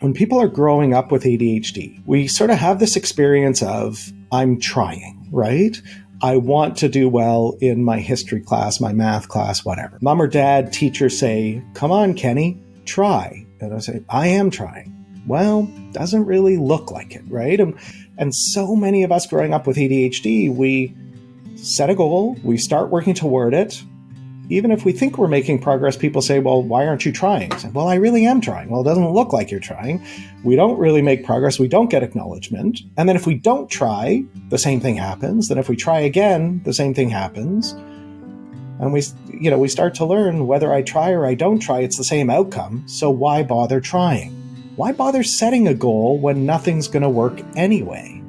when people are growing up with ADHD, we sort of have this experience of, I'm trying, right? I want to do well in my history class, my math class, whatever. Mom or dad, teacher say, Come on, Kenny, try. And I say, I am trying. Well, doesn't really look like it, right? And, and so many of us growing up with ADHD, we set a goal, we start working toward it, even if we think we're making progress, people say, well, why aren't you trying? Say, well, I really am trying. Well, it doesn't look like you're trying. We don't really make progress. We don't get acknowledgement. And then if we don't try, the same thing happens. Then if we try again, the same thing happens. And we, you know, we start to learn whether I try or I don't try, it's the same outcome. So why bother trying? Why bother setting a goal when nothing's going to work anyway?